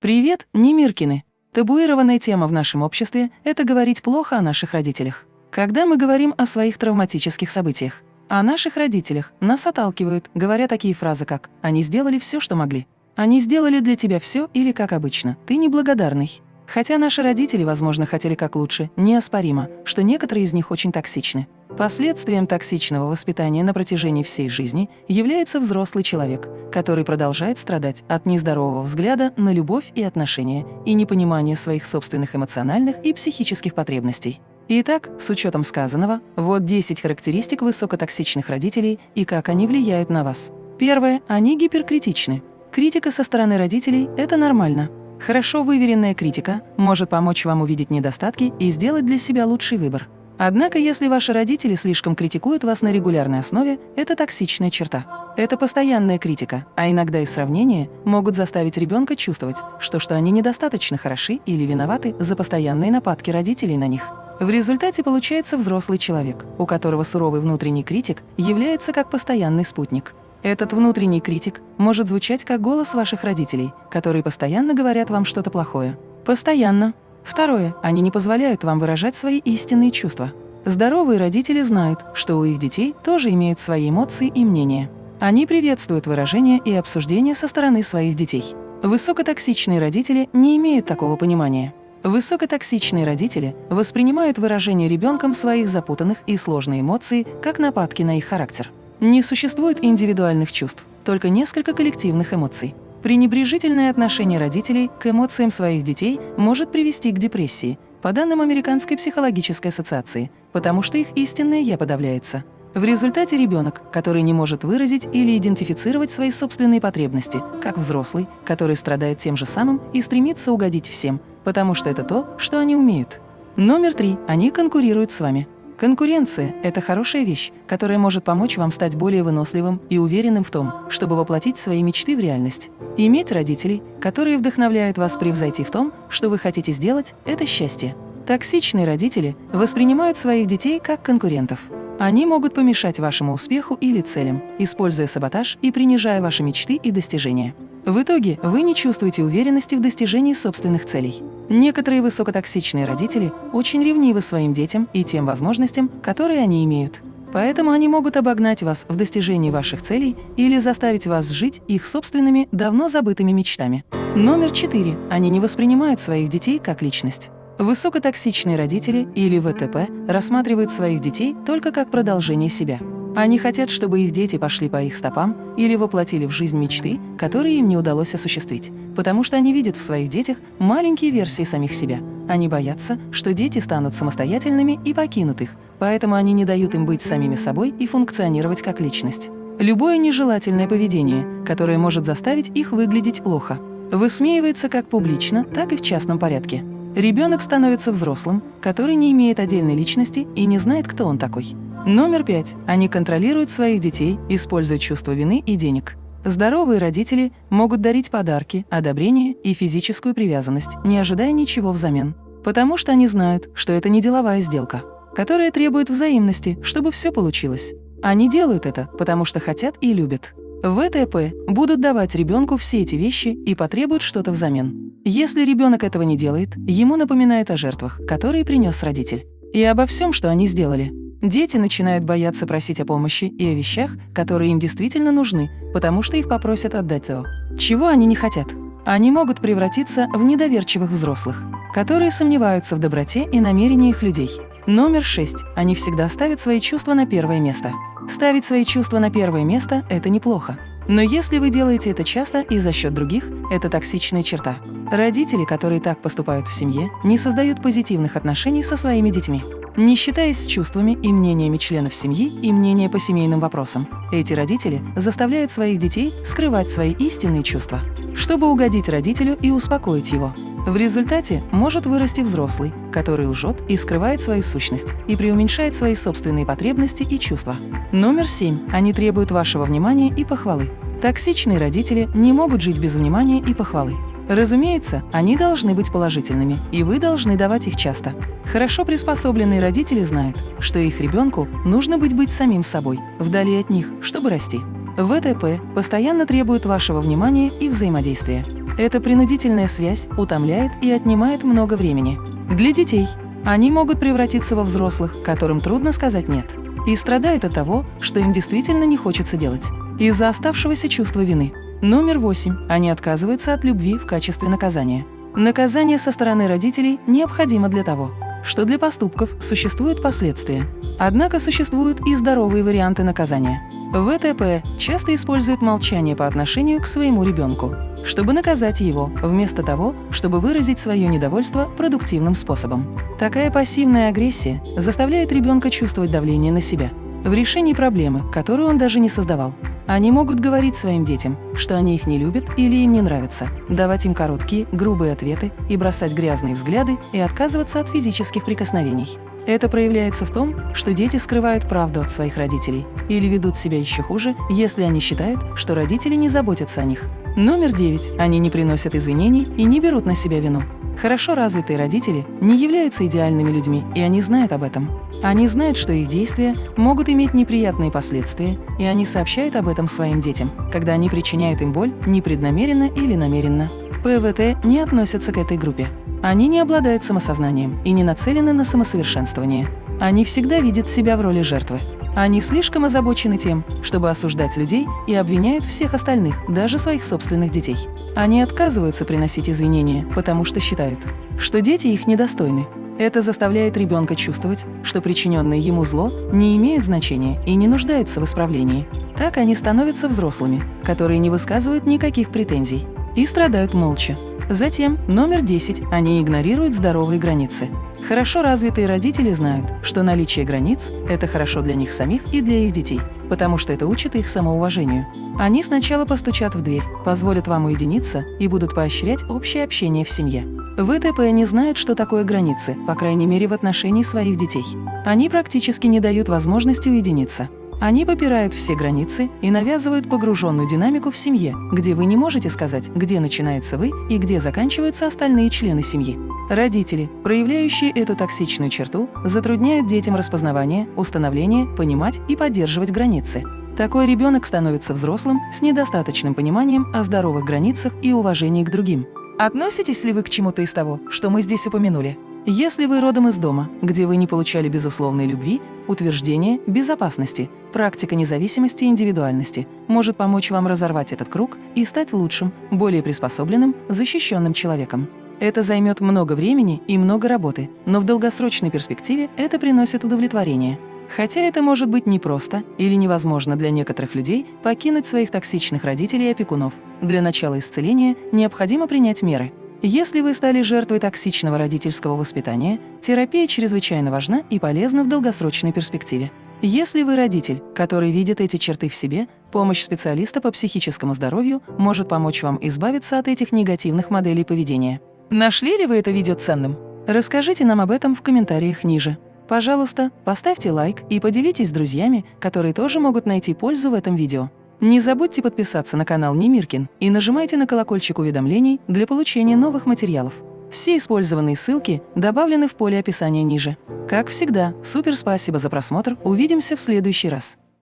Привет, Немиркины! Табуированная тема в нашем обществе – это говорить плохо о наших родителях. Когда мы говорим о своих травматических событиях, о наших родителях, нас отталкивают, говоря такие фразы, как «они сделали все, что могли», «они сделали для тебя все» или «как обычно, ты неблагодарный». Хотя наши родители, возможно, хотели как лучше, неоспоримо, что некоторые из них очень токсичны. Последствием токсичного воспитания на протяжении всей жизни является взрослый человек, который продолжает страдать от нездорового взгляда на любовь и отношения и непонимания своих собственных эмоциональных и психических потребностей. Итак, с учетом сказанного, вот 10 характеристик высокотоксичных родителей и как они влияют на вас. Первое. Они гиперкритичны. Критика со стороны родителей – это нормально. Хорошо выверенная критика может помочь вам увидеть недостатки и сделать для себя лучший выбор. Однако, если ваши родители слишком критикуют вас на регулярной основе, это токсичная черта. Это постоянная критика, а иногда и сравнение могут заставить ребенка чувствовать, что, что они недостаточно хороши или виноваты за постоянные нападки родителей на них. В результате получается взрослый человек, у которого суровый внутренний критик является как постоянный спутник. Этот внутренний критик может звучать как голос ваших родителей, которые постоянно говорят вам что-то плохое. Постоянно. Второе. Они не позволяют вам выражать свои истинные чувства. Здоровые родители знают, что у их детей тоже имеют свои эмоции и мнения. Они приветствуют выражение и обсуждение со стороны своих детей. Высокотоксичные родители не имеют такого понимания. Высокотоксичные родители воспринимают выражение ребенком своих запутанных и сложных эмоций как нападки на их характер. Не существует индивидуальных чувств, только несколько коллективных эмоций. Пренебрежительное отношение родителей к эмоциям своих детей может привести к депрессии, по данным Американской психологической ассоциации, потому что их истинное «я» подавляется. В результате ребенок, который не может выразить или идентифицировать свои собственные потребности, как взрослый, который страдает тем же самым и стремится угодить всем, потому что это то, что они умеют. Номер три. Они конкурируют с вами. Конкуренция – это хорошая вещь, которая может помочь вам стать более выносливым и уверенным в том, чтобы воплотить свои мечты в реальность. Иметь родителей, которые вдохновляют вас превзойти в том, что вы хотите сделать – это счастье. Токсичные родители воспринимают своих детей как конкурентов. Они могут помешать вашему успеху или целям, используя саботаж и принижая ваши мечты и достижения. В итоге вы не чувствуете уверенности в достижении собственных целей. Некоторые высокотоксичные родители очень ревнивы своим детям и тем возможностям, которые они имеют. Поэтому они могут обогнать вас в достижении ваших целей или заставить вас жить их собственными, давно забытыми мечтами. Номер четыре. Они не воспринимают своих детей как личность. Высокотоксичные родители или ВТП рассматривают своих детей только как продолжение себя. Они хотят, чтобы их дети пошли по их стопам или воплотили в жизнь мечты, которые им не удалось осуществить, потому что они видят в своих детях маленькие версии самих себя. Они боятся, что дети станут самостоятельными и покинут их, поэтому они не дают им быть самими собой и функционировать как личность. Любое нежелательное поведение, которое может заставить их выглядеть плохо, высмеивается как публично, так и в частном порядке. Ребенок становится взрослым, который не имеет отдельной личности и не знает, кто он такой. Номер пять. Они контролируют своих детей, используя чувство вины и денег. Здоровые родители могут дарить подарки, одобрение и физическую привязанность, не ожидая ничего взамен. Потому что они знают, что это не деловая сделка, которая требует взаимности, чтобы все получилось. Они делают это, потому что хотят и любят. ВТП будут давать ребенку все эти вещи и потребуют что-то взамен. Если ребенок этого не делает, ему напоминает о жертвах, которые принес родитель, и обо всем, что они сделали. Дети начинают бояться просить о помощи и о вещах, которые им действительно нужны, потому что их попросят отдать то, чего они не хотят. Они могут превратиться в недоверчивых взрослых, которые сомневаются в доброте и намерениях людей. Номер шесть. Они всегда ставят свои чувства на первое место. Ставить свои чувства на первое место – это неплохо. Но если вы делаете это часто и за счет других, это токсичная черта. Родители, которые так поступают в семье, не создают позитивных отношений со своими детьми не считаясь с чувствами и мнениями членов семьи и мнения по семейным вопросам. Эти родители заставляют своих детей скрывать свои истинные чувства, чтобы угодить родителю и успокоить его. В результате может вырасти взрослый, который лжет и скрывает свою сущность и преуменьшает свои собственные потребности и чувства. Номер семь. Они требуют вашего внимания и похвалы. Токсичные родители не могут жить без внимания и похвалы. Разумеется, они должны быть положительными, и вы должны давать их часто. Хорошо приспособленные родители знают, что их ребенку нужно быть быть самим собой, вдали от них, чтобы расти. ВТП постоянно требует вашего внимания и взаимодействия. Эта принудительная связь утомляет и отнимает много времени. Для детей они могут превратиться во взрослых, которым трудно сказать «нет», и страдают от того, что им действительно не хочется делать, из-за оставшегося чувства вины. Номер восемь. Они отказываются от любви в качестве наказания. Наказание со стороны родителей необходимо для того, что для поступков существуют последствия. Однако существуют и здоровые варианты наказания. ВТП часто использует молчание по отношению к своему ребенку, чтобы наказать его, вместо того, чтобы выразить свое недовольство продуктивным способом. Такая пассивная агрессия заставляет ребенка чувствовать давление на себя в решении проблемы, которую он даже не создавал. Они могут говорить своим детям, что они их не любят или им не нравятся, давать им короткие, грубые ответы и бросать грязные взгляды и отказываться от физических прикосновений. Это проявляется в том, что дети скрывают правду от своих родителей или ведут себя еще хуже, если они считают, что родители не заботятся о них. Номер девять. Они не приносят извинений и не берут на себя вину. Хорошо развитые родители не являются идеальными людьми, и они знают об этом. Они знают, что их действия могут иметь неприятные последствия, и они сообщают об этом своим детям, когда они причиняют им боль непреднамеренно или намеренно. ПВТ не относятся к этой группе. Они не обладают самосознанием и не нацелены на самосовершенствование. Они всегда видят себя в роли жертвы. Они слишком озабочены тем, чтобы осуждать людей и обвиняют всех остальных, даже своих собственных детей. Они отказываются приносить извинения, потому что считают, что дети их недостойны. Это заставляет ребенка чувствовать, что причиненное ему зло не имеет значения и не нуждается в исправлении. Так они становятся взрослыми, которые не высказывают никаких претензий и страдают молча. Затем, номер 10, они игнорируют здоровые границы. Хорошо развитые родители знают, что наличие границ – это хорошо для них самих и для их детей, потому что это учит их самоуважению. Они сначала постучат в дверь, позволят вам уединиться и будут поощрять общее общение в семье. ВТП не знают, что такое границы, по крайней мере в отношении своих детей. Они практически не дают возможности уединиться. Они попирают все границы и навязывают погруженную динамику в семье, где вы не можете сказать, где начинается вы и где заканчиваются остальные члены семьи. Родители, проявляющие эту токсичную черту, затрудняют детям распознавание, установление, понимать и поддерживать границы. Такой ребенок становится взрослым с недостаточным пониманием о здоровых границах и уважении к другим. Относитесь ли вы к чему-то из того, что мы здесь упомянули? Если вы родом из дома, где вы не получали безусловной любви, утверждение безопасности, практика независимости и индивидуальности может помочь вам разорвать этот круг и стать лучшим, более приспособленным, защищенным человеком. Это займет много времени и много работы, но в долгосрочной перспективе это приносит удовлетворение. Хотя это может быть непросто или невозможно для некоторых людей покинуть своих токсичных родителей и опекунов. Для начала исцеления необходимо принять меры – если вы стали жертвой токсичного родительского воспитания, терапия чрезвычайно важна и полезна в долгосрочной перспективе. Если вы родитель, который видит эти черты в себе, помощь специалиста по психическому здоровью может помочь вам избавиться от этих негативных моделей поведения. Нашли ли вы это видео ценным? Расскажите нам об этом в комментариях ниже. Пожалуйста, поставьте лайк и поделитесь с друзьями, которые тоже могут найти пользу в этом видео. Не забудьте подписаться на канал Немиркин и нажимайте на колокольчик уведомлений для получения новых материалов. Все использованные ссылки добавлены в поле описания ниже. Как всегда, супер спасибо за просмотр, увидимся в следующий раз.